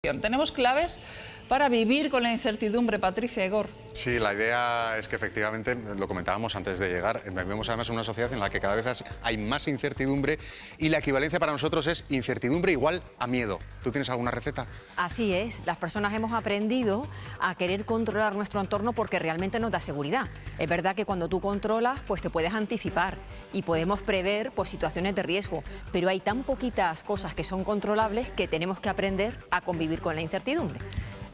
Tenemos claves para vivir con la incertidumbre, Patricia Igor. Sí, la idea es que efectivamente, lo comentábamos antes de llegar, vivimos además en una sociedad en la que cada vez hay más incertidumbre y la equivalencia para nosotros es incertidumbre igual a miedo. ¿Tú tienes alguna receta? Así es, las personas hemos aprendido a querer controlar nuestro entorno porque realmente nos da seguridad. Es verdad que cuando tú controlas, pues te puedes anticipar y podemos prever pues, situaciones de riesgo, pero hay tan poquitas cosas que son controlables que tenemos que aprender a convivir con la incertidumbre.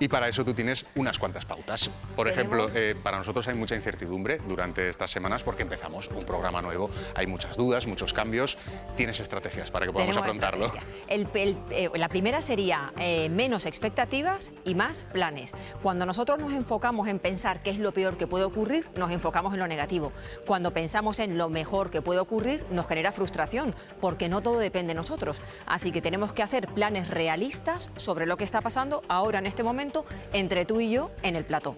Y para eso tú tienes unas cuantas pautas. Por ejemplo, eh, para nosotros hay mucha incertidumbre durante estas semanas porque empezamos un programa nuevo, hay muchas dudas, muchos cambios. ¿Tienes estrategias para que podamos afrontarlo? Eh, la primera sería eh, menos expectativas y más planes. Cuando nosotros nos enfocamos en pensar qué es lo peor que puede ocurrir, nos enfocamos en lo negativo. Cuando pensamos en lo mejor que puede ocurrir, nos genera frustración porque no todo depende de nosotros. Así que tenemos que hacer planes realistas sobre lo que está pasando ahora en este momento entre tú y yo en el plató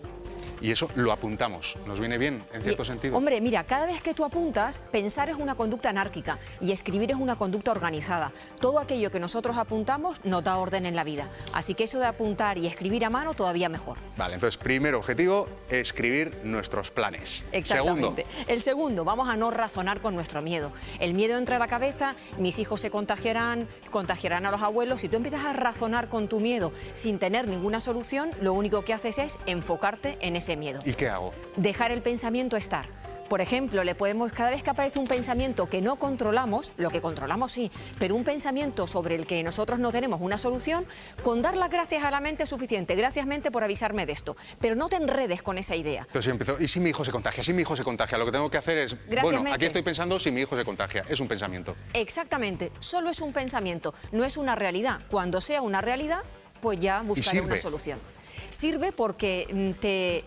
y eso lo apuntamos. ¿Nos viene bien, en cierto sentido? Hombre, mira, cada vez que tú apuntas, pensar es una conducta anárquica y escribir es una conducta organizada. Todo aquello que nosotros apuntamos nos da orden en la vida. Así que eso de apuntar y escribir a mano todavía mejor. Vale, entonces, primer objetivo, escribir nuestros planes. Exactamente. Segundo. El segundo, vamos a no razonar con nuestro miedo. El miedo entra a la cabeza, mis hijos se contagiarán, contagiarán a los abuelos. Si tú empiezas a razonar con tu miedo sin tener ninguna solución, lo único que haces es enfocarte en ese miedo. ¿Y qué hago? Dejar el pensamiento estar. Por ejemplo, le podemos, cada vez que aparece un pensamiento que no controlamos, lo que controlamos sí, pero un pensamiento sobre el que nosotros no tenemos una solución, con dar las gracias a la mente es suficiente. Gracias mente por avisarme de esto, pero no te enredes con esa idea. Entonces empezó, ¿y si mi hijo se contagia? Si mi hijo se contagia, lo que tengo que hacer es, bueno, aquí estoy pensando si mi hijo se contagia, es un pensamiento. Exactamente, solo es un pensamiento, no es una realidad. Cuando sea una realidad, pues ya buscaré una solución sirve porque mm, te,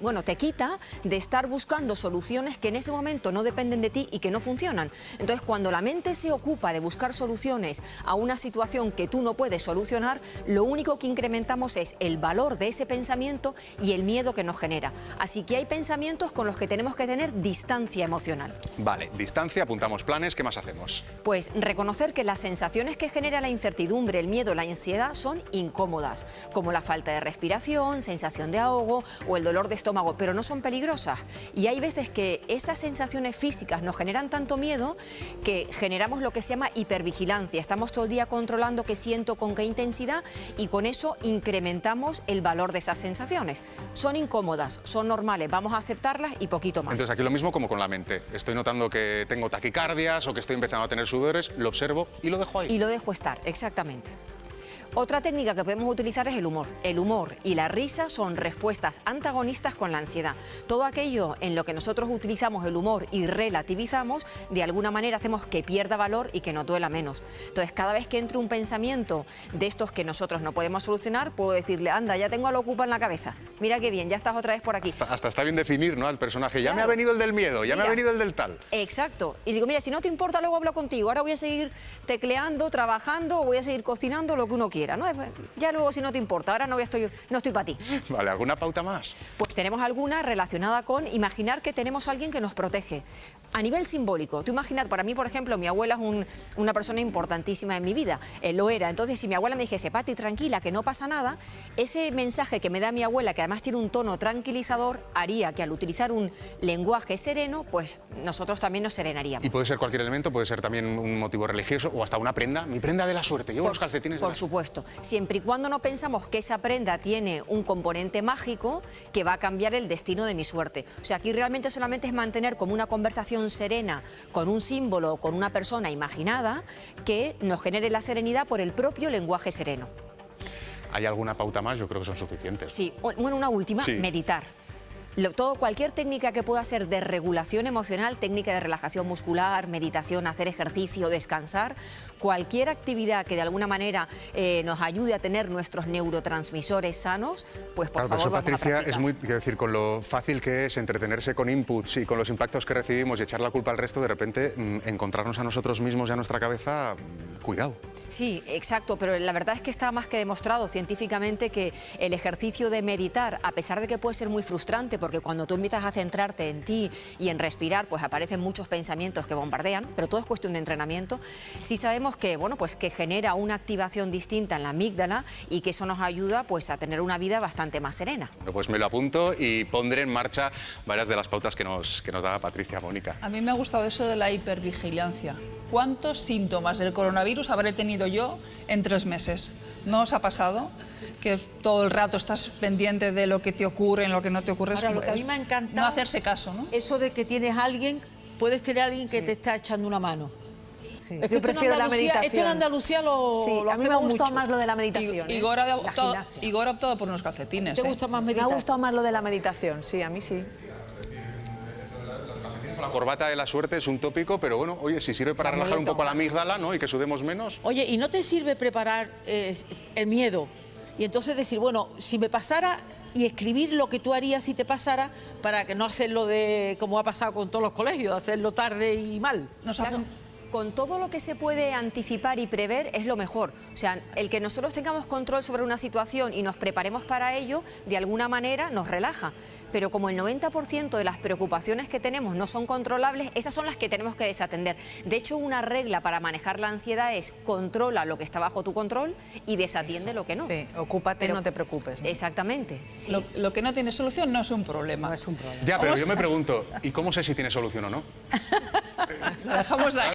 bueno, te quita de estar buscando soluciones que en ese momento no dependen de ti y que no funcionan. Entonces, cuando la mente se ocupa de buscar soluciones a una situación que tú no puedes solucionar, lo único que incrementamos es el valor de ese pensamiento y el miedo que nos genera. Así que hay pensamientos con los que tenemos que tener distancia emocional. Vale, distancia, apuntamos planes, ¿qué más hacemos? Pues reconocer que las sensaciones que genera la incertidumbre, el miedo, la ansiedad son incómodas, como la falta de respiración sensación de ahogo o el dolor de estómago, pero no son peligrosas. Y hay veces que esas sensaciones físicas nos generan tanto miedo que generamos lo que se llama hipervigilancia. Estamos todo el día controlando qué siento, con qué intensidad y con eso incrementamos el valor de esas sensaciones. Son incómodas, son normales, vamos a aceptarlas y poquito más. Entonces aquí lo mismo como con la mente. Estoy notando que tengo taquicardias o que estoy empezando a tener sudores, lo observo y lo dejo ahí. Y lo dejo estar, exactamente. Otra técnica que podemos utilizar es el humor. El humor y la risa son respuestas antagonistas con la ansiedad. Todo aquello en lo que nosotros utilizamos el humor y relativizamos, de alguna manera hacemos que pierda valor y que nos duela menos. Entonces, cada vez que entre un pensamiento de estos que nosotros no podemos solucionar, puedo decirle, anda, ya tengo a lo ocupa en la cabeza. Mira qué bien, ya estás otra vez por aquí. Hasta, está bien definir, ¿no?, al personaje. Ya me ha venido el del miedo, ya me ha venido el del tal. Exacto. Y digo, mira, si no te importa, luego hablo contigo. Ahora voy a seguir tecleando, trabajando, o voy a seguir cocinando, lo que uno quiera. ¿No? Ya luego si no te importa, ahora no estoy, no estoy para ti. Vale, ¿alguna pauta más? Pues tenemos alguna relacionada con imaginar que tenemos a alguien que nos protege. A nivel simbólico, tú imaginas, para mí, por ejemplo, mi abuela es una persona importantísima en mi vida, él lo era. Entonces, si mi abuela me dijese, Pati, tranquila, que no pasa nada, ese mensaje que me da mi abuela, que además tiene un tono tranquilizador, haría que al utilizar un lenguaje sereno, pues nosotros también nos serenaríamos. Y puede ser cualquier elemento, puede ser también un motivo religioso o hasta una prenda, mi prenda de la suerte, llevo los calcetines Por supuesto, siempre y cuando no pensamos que esa prenda tiene un componente mágico que va a cambiar el destino de mi suerte. O sea, aquí realmente solamente es mantener como una conversación serena con un símbolo o con una persona imaginada que nos genere la serenidad por el propio lenguaje sereno. ¿Hay alguna pauta más? Yo creo que son suficientes. Sí, bueno, una última, meditar todo, cualquier técnica que pueda ser de regulación emocional, técnica de relajación muscular, meditación, hacer ejercicio, descansar, cualquier actividad que de alguna manera eh, nos ayude a tener nuestros neurotransmisores sanos, pues por favor eso, Patricia, es muy, quiero decir, con lo fácil que es entretenerse con inputs y con los impactos que recibimos y echar la culpa al resto, de repente mm, encontrarnos a nosotros mismos y a nuestra cabeza, mm, cuidado. Sí, exacto, pero la verdad es que está más que demostrado científicamente que el ejercicio de meditar, a pesar de que puede ser muy frustrante, porque cuando tú empiezas a centrarte en ti y en respirar, pues aparecen muchos pensamientos que bombardean, pero todo es cuestión de entrenamiento. Sí sabemos que, bueno, pues que genera una activación distinta en la amígdala y que eso nos ayuda pues a tener una vida bastante más serena. Bueno, pues me lo apunto y pondré en marcha varias de las pautas que nos, que nos daba Patricia Mónica. A mí me ha gustado eso de la hipervigilancia. ¿Cuántos síntomas del coronavirus habré tenido yo en tres meses? ¿No os ha pasado? Que todo el rato estás pendiente de lo que te ocurre, en lo que no te ocurre. Ahora, Es- lo que a mí me ha encantado... No hacerse caso, ¿no? Eso de que tienes a alguien, puedes tener a alguien que te está echando una mano. Sí, Es que yo esto en prefiero la Andalucía- meditación. Esto en Andalucía lo, Sí, lo a mí me ha gustado mucho. más lo de la meditación. ¿eh? Igor, ha optado. Igor ha optado por unos calcetines. ¿Te ¿eh? gusta más Me ha meditar? gustado más lo de la meditación, sí, a mí sí. La corbata de la suerte es un tópico, pero bueno, oye, si sirve para relajar un poco la amígdala, ¿no? Y que sudemos menos. Oye, ¿y no te sirve preparar eh, el miedo? Y entonces decir, bueno, si me pasara y escribir lo que tú harías si te pasara para que no hacerlo de como ha pasado con todos los colegios, hacerlo tarde y mal. Nos Claro, con todo lo que se puede anticipar y prever es lo mejor. O sea, el que nosotros tengamos control sobre una situación y nos preparemos para ello, de alguna manera nos relaja. Pero como el 90% de las preocupaciones que tenemos no son controlables, esas son las que tenemos que desatender. De hecho, una regla para manejar la ansiedad es controla lo que está bajo tu control y desatiende lo que no. Sí, ocúpate, Pero- no te preocupes. ¿no? Exactamente. sí. Lo, lo que no tiene solución no es un problema. No es un problema. Ya, pero yo me a- pregunto, ¿y cómo sé si tiene solución o no? Lo dejamos ahí.